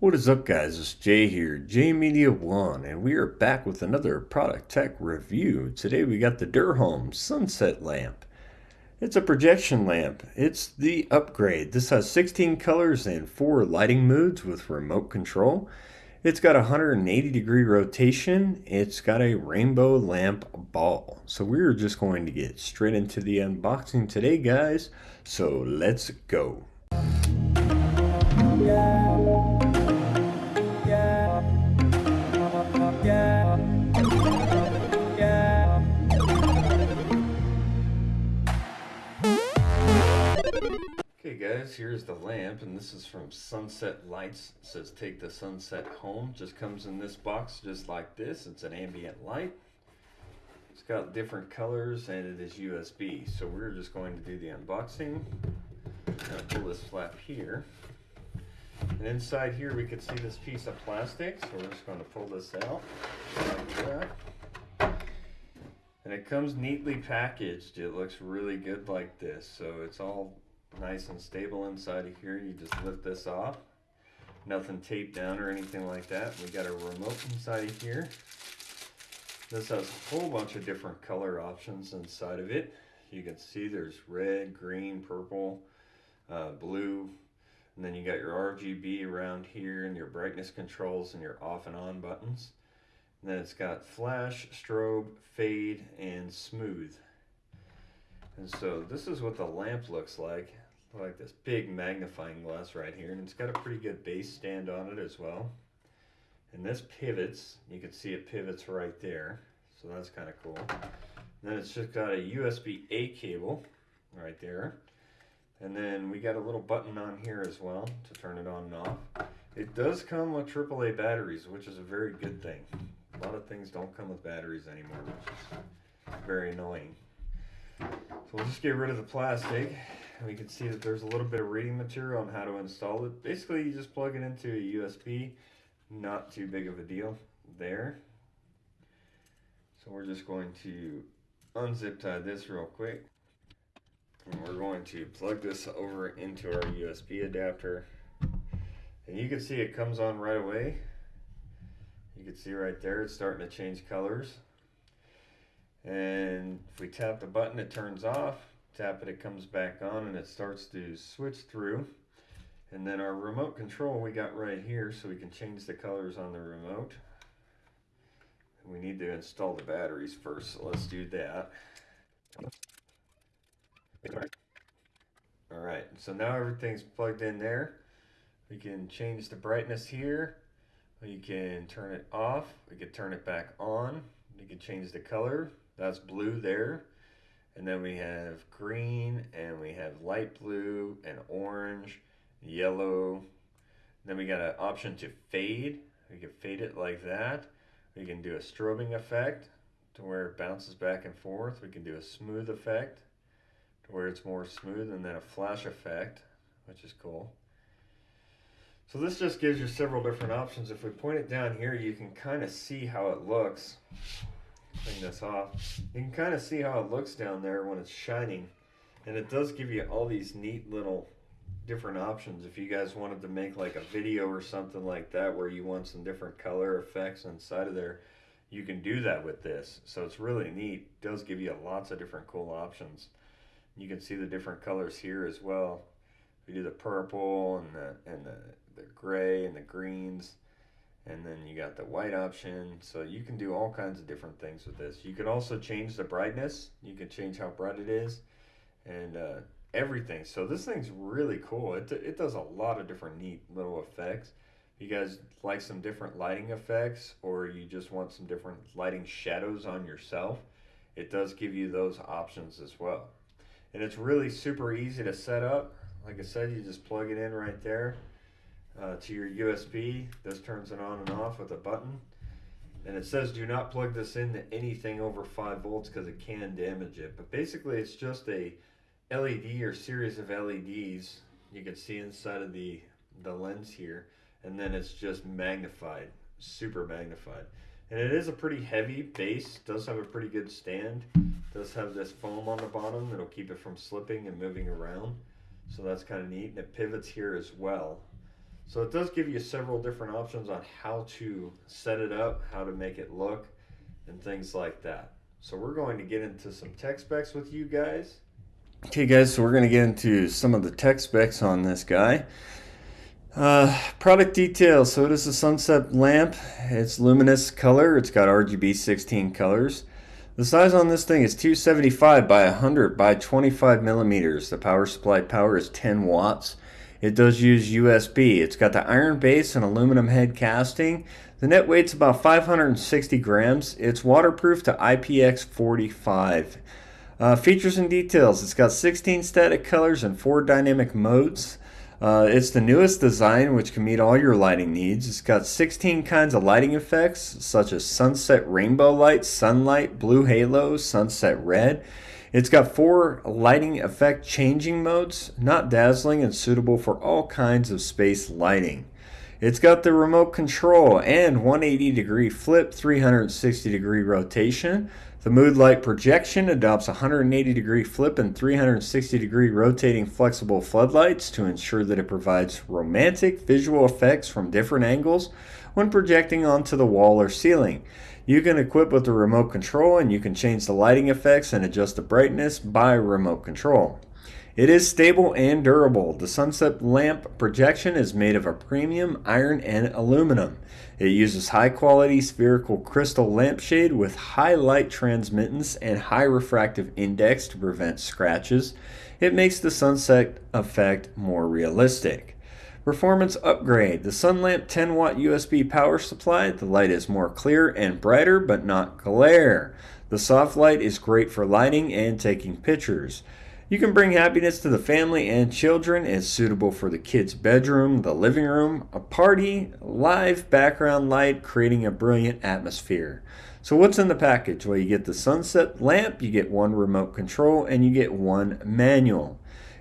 What is up guys, it's Jay here, Jay Media One, and we are back with another product tech review. Today we got the Durham Sunset Lamp. It's a projection lamp. It's the upgrade. This has 16 colors and 4 lighting modes with remote control. It's got a 180 degree rotation. It's got a rainbow lamp ball. So we're just going to get straight into the unboxing today guys. So let's go. Okay here's the lamp and this is from Sunset Lights. It says take the sunset home. Just comes in this box just like this. It's an ambient light. It's got different colors and it is USB. So we're just going to do the unboxing. I'm gonna pull this flap here. And inside here we can see this piece of plastic. So we're just going to pull this out like. And it comes neatly packaged. It looks really good like this. So it's all nice and stable inside of here. You just lift this off. Nothing taped down or anything like that. We got a remote inside of here. This has a whole bunch of different color options inside of it. You can see there's red, green, purple, uh, blue, and then you got your RGB around here and your brightness controls and your off and on buttons. And then it's got flash, strobe, fade, and smooth. And so this is what the lamp looks like. Like this big magnifying glass right here. And it's got a pretty good base stand on it as well. And this pivots. You can see it pivots right there. So that's kind of cool. And then it's just got a USB-A cable right there. And then we got a little button on here as well to turn it on and off. It does come with AAA batteries, which is a very good thing. A lot of things don't come with batteries anymore, which is very annoying. So we'll just get rid of the plastic. We can see that there's a little bit of reading material on how to install it. Basically, you just plug it into a USB. Not too big of a deal there. So we're just going to unzip tie this real quick. And we're going to plug this over into our USB adapter. And you can see it comes on right away. You can see right there it's starting to change colors. And if we tap the button it turns off. Tap it it comes back on and it starts to switch through. And then our remote control we got right here so we can change the colors on the remote. We need to install the batteries first, so let's do that. All right, so now everything's plugged in there. We can change the brightness here. We can turn it off. We can turn it back on. We can change the color. That's blue there. And then we have green and we have light blue and orange, yellow. Then we got an option to fade. We can fade it like that. We can do a strobing effect to where it bounces back and forth. We can do a smooth effect to where it's more smooth and then a flash effect, which is cool. So this just gives you several different options. If we point it down here, you can kind of see how it looks. Clean this off. You can kind of see how it looks down there when it's shining. And it does give you all these neat little different options. If you guys wanted to make like a video or something like that where you want some different color effects inside of there, you can do that with this. So it's really neat. It does give you lots of different cool options. You can see the different colors here as well. We do the purple and the and the, the gray and the greens. And then you got the white option. So you can do all kinds of different things with this. You can also change the brightness. You can change how bright it is. And uh, everything. So this thing's really cool. It, it does a lot of different neat little effects. If you guys like some different lighting effects or you just want some different lighting shadows on yourself, it does give you those options as well. And it's really super easy to set up. Like I said, you just plug it in right there uh, to your USB. This turns it on and off with a button. And it says do not plug this into anything over 5 volts because it can damage it. But basically it's just a LED or series of LEDs you can see inside of the the lens here and then it's just magnified super magnified and it is a pretty heavy base does have a pretty good stand does have this foam on the bottom that'll keep it from slipping and moving around so that's kind of neat and it pivots here as well So it does give you several different options on how to set it up, how to make it look, and things like that. So we're going to get into some tech specs with you guys. Okay guys, so we're going to get into some of the tech specs on this guy. Uh, product details. So it is a sunset lamp. It's luminous color. It's got RGB 16 colors. The size on this thing is 275 by 100 by 25 millimeters. The power supply power is 10 watts. It does use USB. It's got the iron base and aluminum head casting. The net weight's about 560 grams. It's waterproof to IPX45. Uh, features and details. It's got 16 static colors and 4 dynamic modes. Uh, it's the newest design which can meet all your lighting needs. It's got 16 kinds of lighting effects such as sunset rainbow light, sunlight, blue halo, sunset red. It's got four lighting effect changing modes, not dazzling and suitable for all kinds of space lighting. It's got the remote control and 180 degree flip 360 degree rotation. The mood light projection adopts 180 degree flip and 360 degree rotating flexible floodlights to ensure that it provides romantic visual effects from different angles when projecting onto the wall or ceiling. You can equip with the remote control and you can change the lighting effects and adjust the brightness by remote control. It is stable and durable. The sunset lamp projection is made of a premium iron and aluminum. It uses high quality spherical crystal lampshade with high light transmittance and high refractive index to prevent scratches. It makes the sunset effect more realistic. Performance upgrade. The Sunlamp 10 watt USB power supply. The light is more clear and brighter, but not glare. The soft light is great for lighting and taking pictures. You can bring happiness to the family and children. It's suitable for the kids' bedroom, the living room, a party, live background light, creating a brilliant atmosphere. So what's in the package? Well, you get the sunset lamp, you get one remote control, and you get one manual.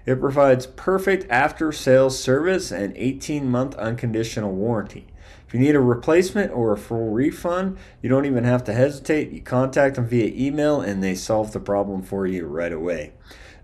It provides perfect after sales service and 18 month unconditional warranty. If you need a replacement or a full refund, you don't even have to hesitate. You contact them via email and they solve the problem for you right away.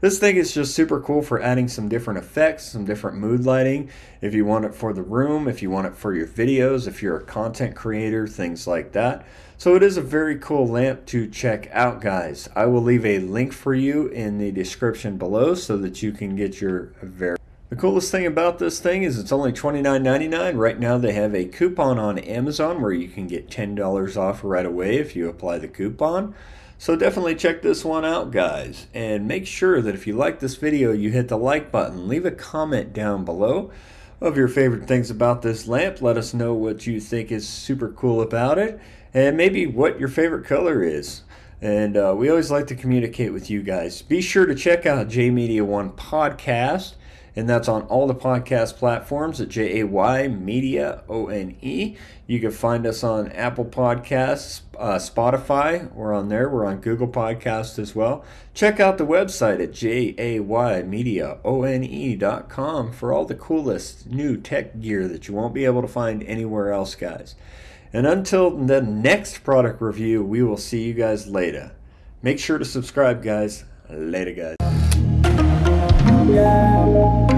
This thing is just super cool for adding some different effects, some different mood lighting. If you want it for the room, if you want it for your videos, if you're a content creator, things like that. So it is a very cool lamp to check out, guys. I will leave a link for you in the description below so that you can get your very the coolest thing about this thing is it's only $29.99. Right now they have a coupon on Amazon where you can get $10 off right away if you apply the coupon. So definitely check this one out guys and make sure that if you like this video you hit the like button. Leave a comment down below of your favorite things about this lamp. Let us know what you think is super cool about it and maybe what your favorite color is. And uh, we always like to communicate with you guys. Be sure to check out Jay Media One podcast and that's on all the podcast platforms at J A Y Media O N E. You can find us on Apple Podcasts, uh, Spotify. We're on there. We're on Google Podcasts as well. Check out the website at J A Y Media O N E dot com for all the coolest new tech gear that you won't be able to find anywhere else, guys. And until the next product review, we will see you guys later. Make sure to subscribe, guys. Later, guys. Yeah.